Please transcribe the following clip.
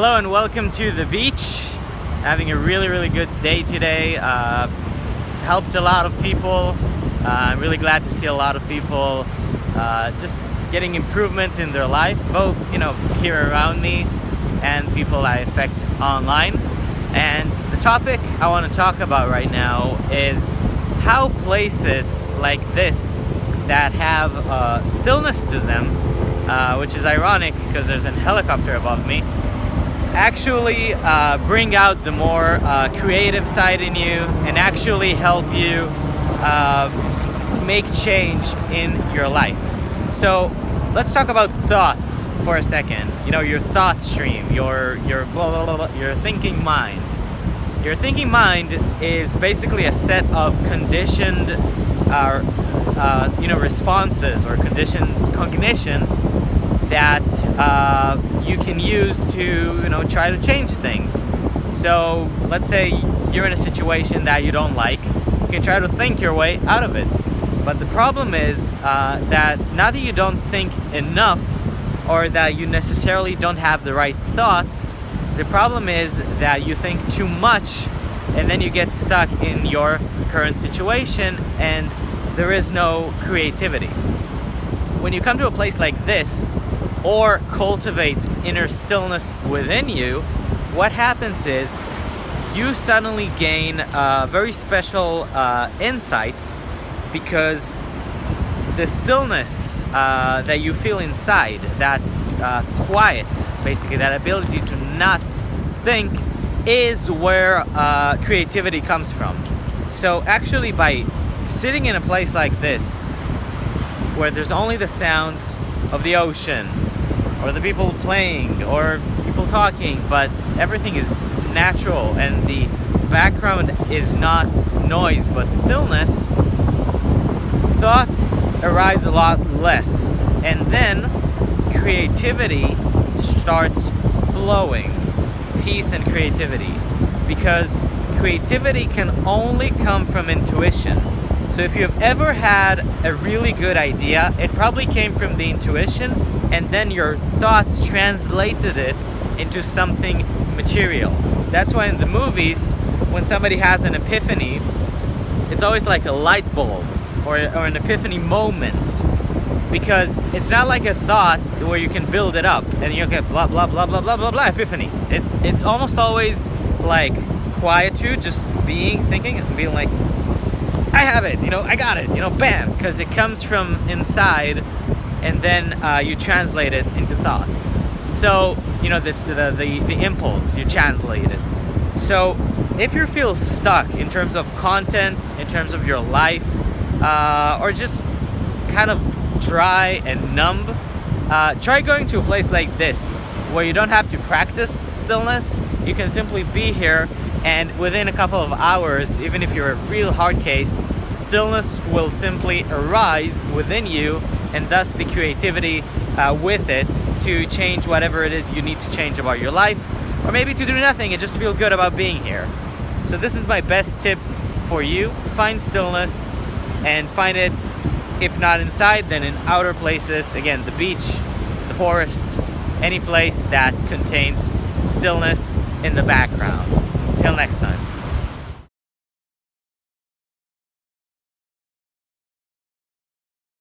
Hello and welcome to the beach. Having a really, really good day today. Uh, helped a lot of people. Uh, I'm really glad to see a lot of people uh, just getting improvements in their life, both you know here around me and people I affect online. And the topic I want to talk about right now is how places like this that have uh, stillness to them, uh, which is ironic because there's a helicopter above me, actually uh, bring out the more uh, creative side in you and actually help you uh, make change in your life. So let's talk about thoughts for a second. You know, your thought stream, your your blah, blah, blah, your thinking mind. Your thinking mind is basically a set of conditioned, uh, uh, you know, responses or conditions, cognitions that uh, you can use to, you know, try to change things. So let's say you're in a situation that you don't like, you can try to think your way out of it. But the problem is uh, that now that you don't think enough or that you necessarily don't have the right thoughts, the problem is that you think too much and then you get stuck in your current situation and there is no creativity. When you come to a place like this or cultivate inner stillness within you, what happens is you suddenly gain uh, very special uh, insights because the stillness uh, that you feel inside, that uh, quiet, basically, that ability to not think, is where uh, creativity comes from. So, actually, by sitting in a place like this, where there's only the sounds of the ocean, or the people playing, or people talking, but everything is natural and the background is not noise but stillness, thoughts arise a lot less. And then creativity starts flowing. Peace and creativity. Because creativity can only come from intuition. So if you've ever had a really good idea, it probably came from the intuition and then your thoughts translated it into something material. That's why in the movies, when somebody has an epiphany, it's always like a light bulb or, or an epiphany moment because it's not like a thought where you can build it up and you get blah blah blah blah blah blah blah epiphany. It, it's almost always like quietude, just being, thinking, and being like, I have it, you know, I got it, you know, bam, because it comes from inside and then uh, you translate it into thought. So, you know, this the, the, the impulse, you translate it. So, if you feel stuck in terms of content, in terms of your life, uh, or just kind of dry and numb, uh, try going to a place like this where you don't have to practice stillness. You can simply be here and within a couple of hours, even if you're a real hard case, stillness will simply arise within you and thus the creativity uh, with it to change whatever it is you need to change about your life or maybe to do nothing and just feel good about being here. So this is my best tip for you. Find stillness and find it if not inside then in outer places again the beach the forest any place that contains stillness in the background next time